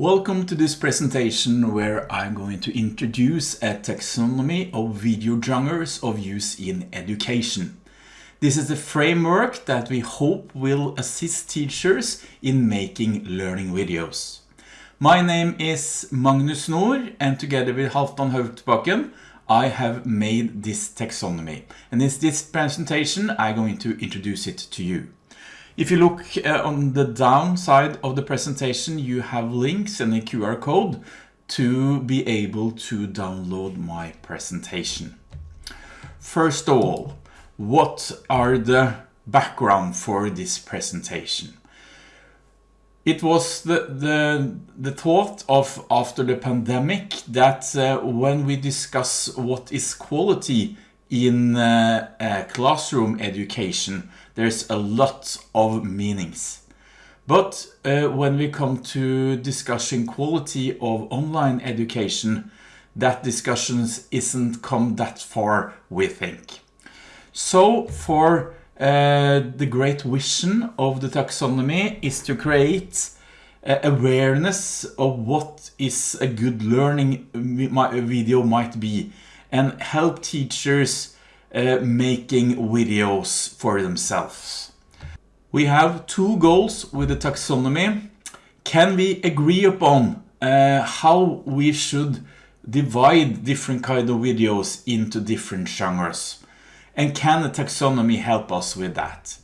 Welcome to this presentation where I'm going to introduce a taxonomy of video genres of use in education. This is a framework that we hope will assist teachers in making learning videos. My name is Magnus Nord and together with Halvdan Haugsbakken I have made this taxonomy and in this presentation I'm going to introduce it to you. If you look uh, on the down side of the presentation you have links and a QR code to be able to download my presentation. First of all, what are the background for this presentation. It was the, the, the thought of after the pandemic that uh, when we discuss what is quality in uh, classroom education, there's a lot of meanings. But uh, when we come to discussing quality of online education, that discussions isn't come that far, we think. So for uh, the great vision of the taxonomy is to create uh, awareness of what is a good learning video might be and help teachers uh, making videos for themselves. We have two goals with the taxonomy. Can we agree upon uh, how we should divide different kind of videos into different genres? And can the taxonomy help us with that?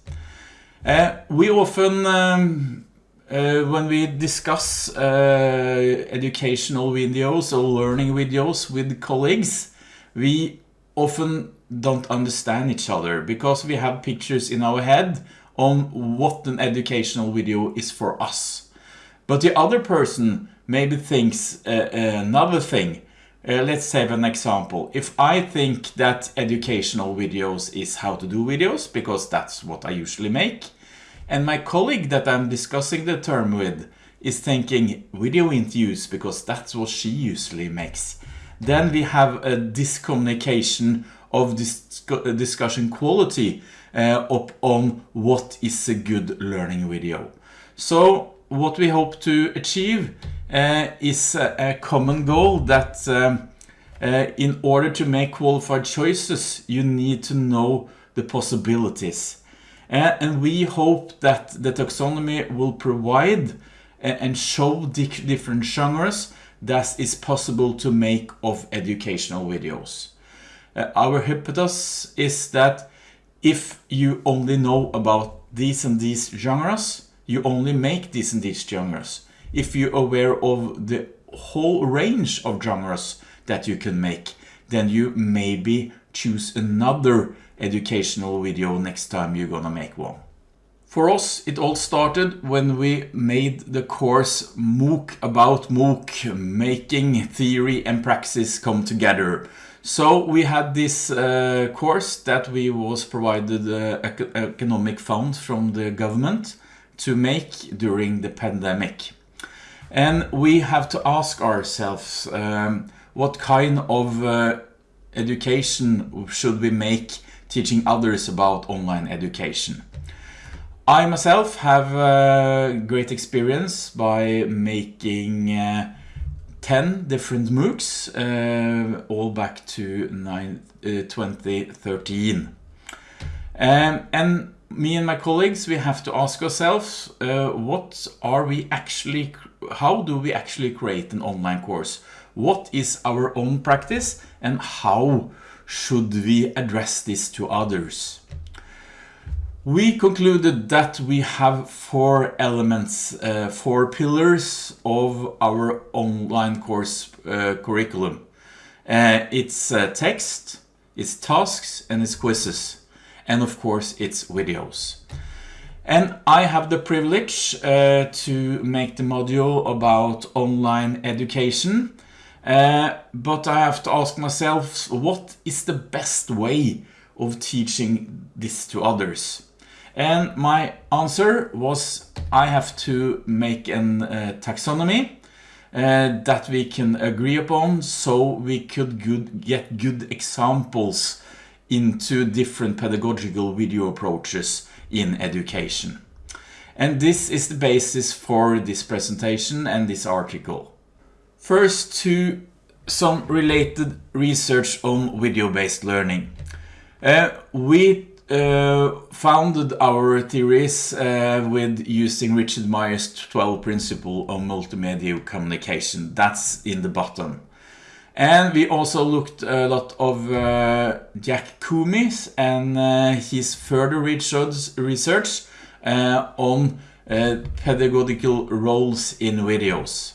Uh, we often, um, uh, when we discuss uh, educational videos or learning videos with colleagues, we often don't understand each other because we have pictures in our head on what an educational video is for us. But the other person maybe thinks uh, another thing uh, let's have an example. If I think that educational videos is how to do videos, because that's what I usually make, and my colleague that I'm discussing the term with is thinking video interviews because that's what she usually makes, then we have a discommunication of this discussion quality uh, up on what is a good learning video. So what we hope to achieve uh, is a common goal that um, uh, in order to make qualified choices you need to know the possibilities uh, and we hope that the taxonomy will provide and show different genres that is possible to make of educational videos. Uh, our hypothesis is that if you only know about these and these genres, you only make these and these genres if you're aware of the whole range of genres that you can make, then you maybe choose another educational video next time you're gonna make one. For us, it all started when we made the course MOOC about MOOC, making theory and praxis come together. So we had this uh, course that we was provided uh, economic funds from the government to make during the pandemic. And we have to ask ourselves um, what kind of uh, education should we make teaching others about online education. I myself have a great experience by making uh, 10 different MOOCs, uh, all back to nine, uh, 2013. Um, and me and my colleagues, we have to ask ourselves, uh, what are we actually, how do we actually create an online course? What is our own practice and how should we address this to others? We concluded that we have four elements, uh, four pillars of our online course uh, curriculum. Uh, it's uh, text, it's tasks and it's quizzes and of course its videos. And I have the privilege uh, to make the module about online education. Uh, but I have to ask myself, what is the best way of teaching this to others? And my answer was I have to make an uh, taxonomy uh, that we can agree upon so we could good, get good examples into different pedagogical video approaches in education. And this is the basis for this presentation and this article. First to some related research on video-based learning. Uh, we uh, founded our theories uh, with using Richard Mayer's 12 principle of multimedia communication. That's in the bottom. And we also looked a lot of uh, Jack Koumi and uh, his further research, research uh, on uh, pedagogical roles in videos.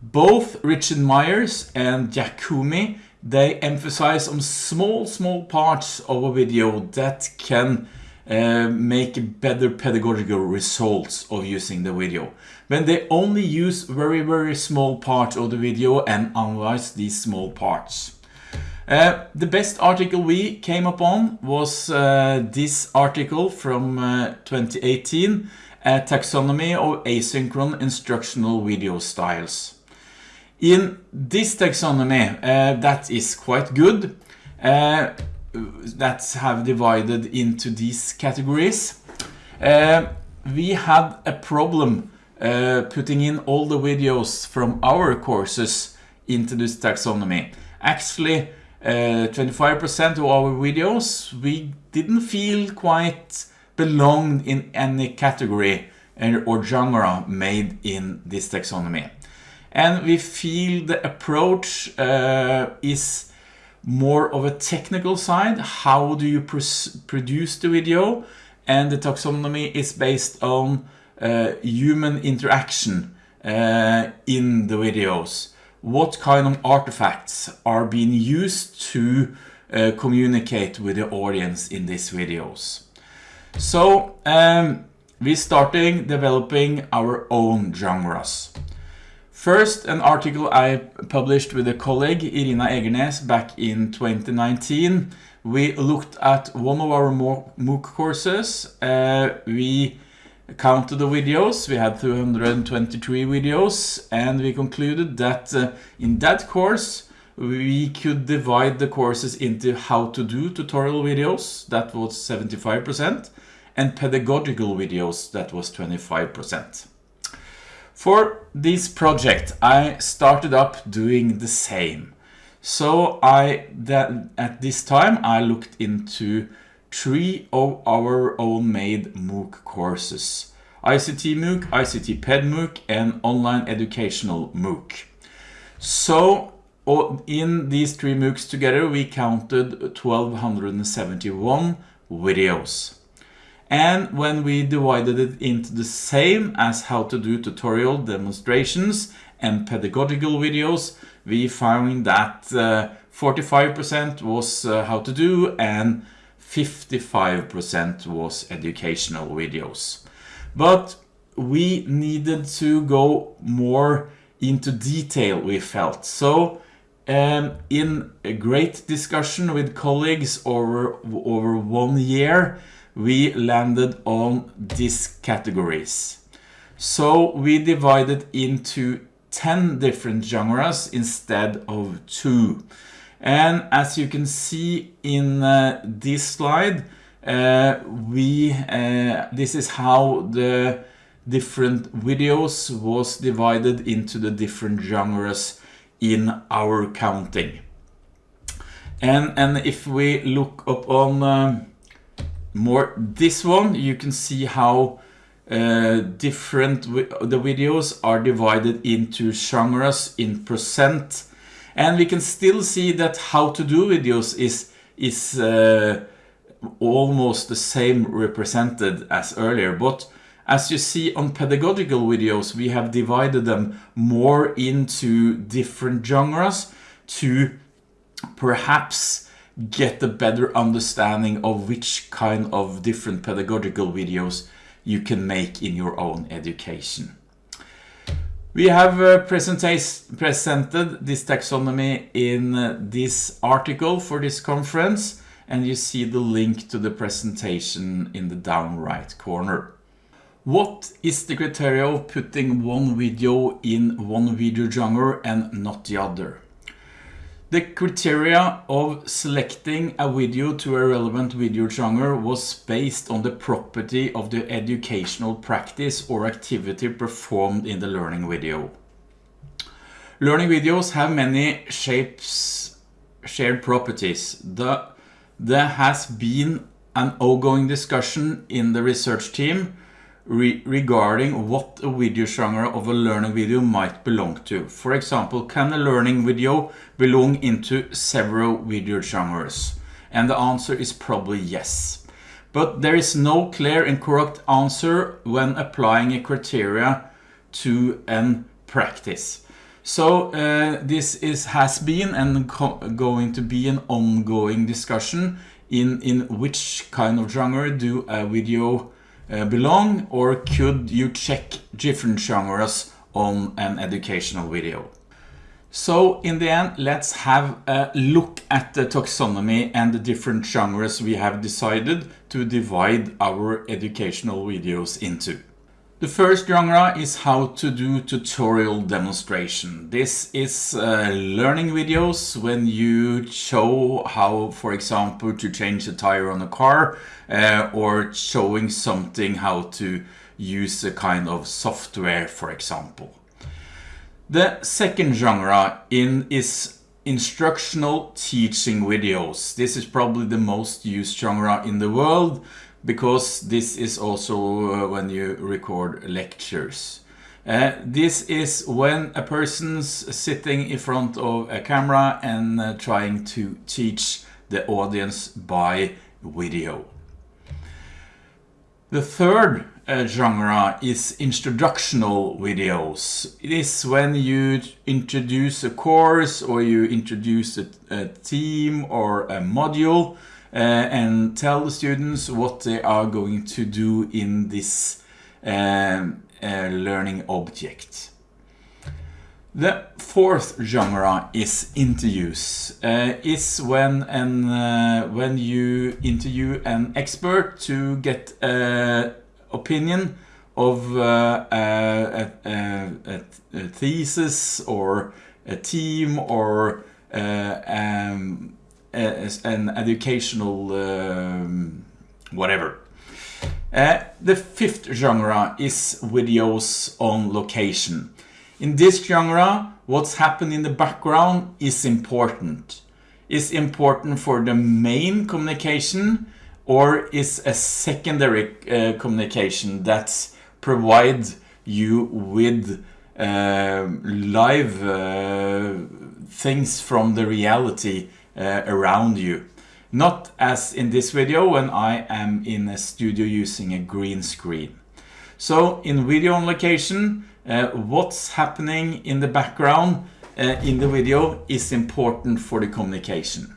Both Richard Myers and Jack Koumi they emphasize on small, small parts of a video that can uh, make better pedagogical results of using the video. When they only use very, very small parts of the video and analyze these small parts. Uh, the best article we came upon was uh, this article from uh, 2018, a taxonomy of asynchronous instructional video styles. In this taxonomy, uh, that is quite good. Uh, that have divided into these categories. Uh, we had a problem uh, putting in all the videos from our courses into this taxonomy. Actually, 25% uh, of our videos we didn't feel quite belonged in any category or genre made in this taxonomy and we feel the approach uh, is more of a technical side. How do you produce the video? And the taxonomy is based on uh, human interaction uh, in the videos. What kind of artifacts are being used to uh, communicate with the audience in these videos? So um, we're starting developing our own genres First, an article I published with a colleague, Irina Egernes, back in 2019. We looked at one of our MOOC courses. Uh, we counted the videos. We had 223 videos and we concluded that uh, in that course we could divide the courses into how to do tutorial videos, that was 75%, and pedagogical videos, that was 25%. For this project, I started up doing the same. So I that at this time I looked into three of our own made MOOC courses. ICT MOOC, ICT PED MOOC and Online Educational MOOC. So in these three MOOCs together we counted 1271 videos. And when we divided it into the same as how to do tutorial demonstrations and pedagogical videos, we found that 45% uh, was uh, how to do and 55% was educational videos. But we needed to go more into detail we felt. So um, in a great discussion with colleagues over, over one year, we landed on these categories. So we divided into 10 different genres instead of two. And as you can see in uh, this slide, uh, we uh, this is how the different videos was divided into the different genres in our counting. And, and if we look up on um, more. This one you can see how uh, different the videos are divided into genres in percent. And we can still see that how to do videos is is uh, almost the same represented as earlier. But as you see on pedagogical videos we have divided them more into different genres to perhaps get a better understanding of which kind of different pedagogical videos you can make in your own education. We have uh, presented this taxonomy in uh, this article for this conference and you see the link to the presentation in the down right corner. What is the criteria of putting one video in one video genre and not the other? The criteria of selecting a video to a relevant video genre was based on the property of the educational practice or activity performed in the learning video. Learning videos have many shapes, shared properties. The, there has been an ongoing discussion in the research team re regarding what a video genre of a learning video might belong to. For example, can a learning video belong into several video genres? And the answer is probably yes. But there is no clear and correct answer when applying a criteria to an practice. So uh, this is has been and going to be an ongoing discussion in, in which kind of genre do a video Eh, belong or could you check different genres on an educational video? So in the end, let's have a look at the taxonomy and the different genres we have decided to divide our educational videos into. The first genre is how to do tutorial demonstration. This is uh, learning videos when you show how, for example, to change a tire on a car uh, or showing something how to use a kind of software, for example. The second genre in is instructional teaching videos. This is probably the most used genre in the world because this is also uh, when you record lectures. Uh, this is when a person's sitting in front of a camera and uh, trying to teach the audience by video. The third uh, genre is introductional videos. It is when you introduce a course or you introduce a, a theme or a module and tell the students what they are going to do in this um, uh, learning object. The fourth genre is interviews. Uh, is when and uh, when you interview an expert to get an opinion of uh, a, a, a, thesis or a team or uh, um, an educational um, whatever. Uh, the fifth genre is videos on location. In this genre, what's happened in the background is important. Is important for the main communication or is a secondary uh, communication that provides you with uh, live uh, things from the reality uh, around you. Not as in this video when I am in a studio using a green screen. So in video on location, uh, what's happening in the background uh, in the video is important for the communication.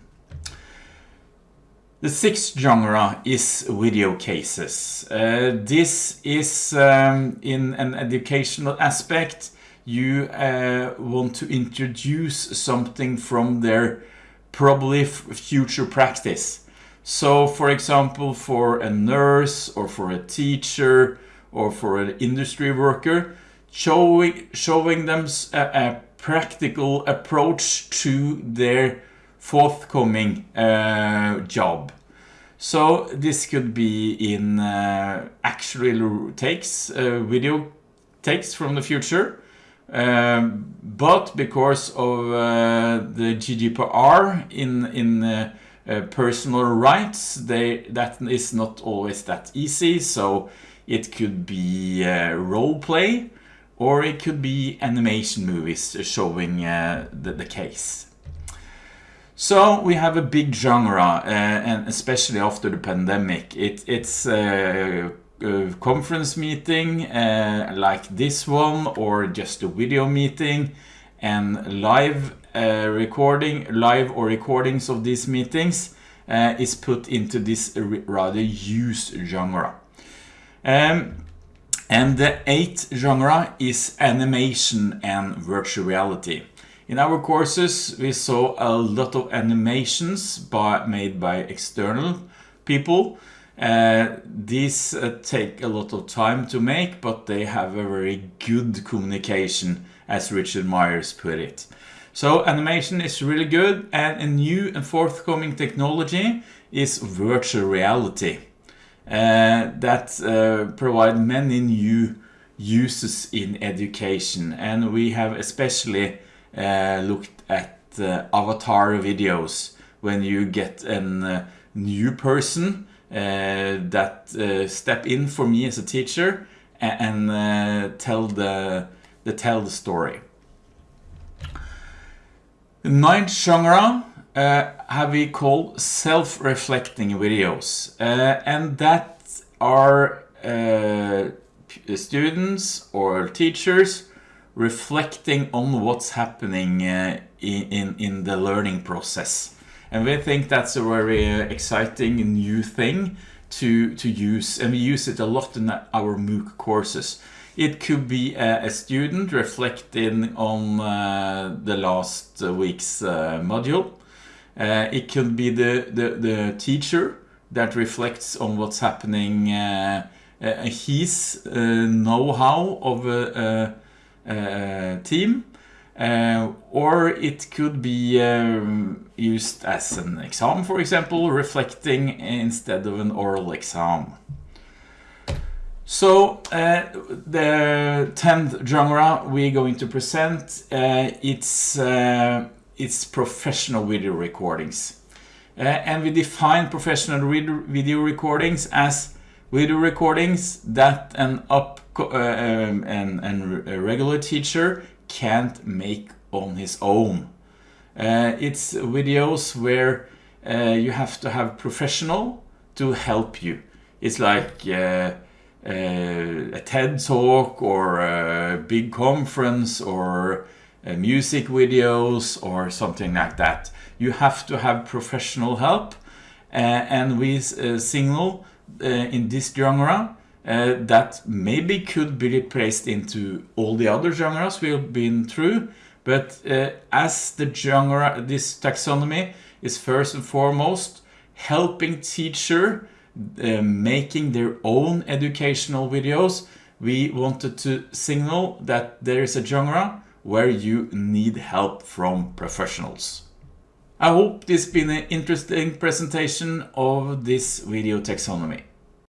The sixth genre is video cases. Uh, this is um, in an educational aspect. You uh, want to introduce something from their probably future practice. So for example, for a nurse or for a teacher or for an industry worker, showing, showing them a, a practical approach to their forthcoming uh, job. So this could be in uh, actual takes, uh, video takes from the future, um, but because of uh, the GDPR in in uh, uh, personal rights, they that is not always that easy. So it could be uh, role play, or it could be animation movies showing uh, the, the case. So we have a big genre, uh, and especially after the pandemic, it, it's uh, conference meeting uh, like this one or just a video meeting and live uh, recording live or recordings of these meetings uh, is put into this rather used genre. Um, and the eighth genre is animation and virtual reality. In our courses we saw a lot of animations by, made by external people uh, these uh, take a lot of time to make, but they have a very good communication, as Richard Myers put it. So animation is really good and a new and forthcoming technology is virtual reality uh, that uh, provide many new uses in education and we have especially uh, looked at avatar videos when you get a new person that uh, step in for me as a teacher and, and uh, tell the, the tell the story. Ninth genre uh, have we called self-reflecting videos uh, and that are uh, students or teachers reflecting on what's happening uh, in, in the learning process and we think that's a very uh, exciting new thing to, to use and we use it a lot in our MOOC courses. It could be a, a student reflecting on uh, the last week's uh, module. Uh, it could be the, the, the, teacher that reflects on what's happening, uh, uh, his know-how of a, a, a team uh, or it could be um, used as an exam, for example, reflecting instead of an oral exam. So uh, the 10th genre we're going to present, uh, it's, uh, it's professional video recordings. Uh, and we define professional video recordings as video recordings that an up uh, um, and, and a regular teacher can't make on his own. Uh, it's videos where uh, you have to have professional to help you. It's like uh, uh a TED talk or a big conference or uh, music videos or something like that. You have to have professional help uh, and we signal in this genre uh, that maybe could be replaced into all the other genres we've been through but uh, as the genre this taxonomy is first and foremost helping teacher uh, making their own educational videos we wanted to signal that there is a genre where you need help from professionals. I hope this has been an interesting presentation of this video taxonomy.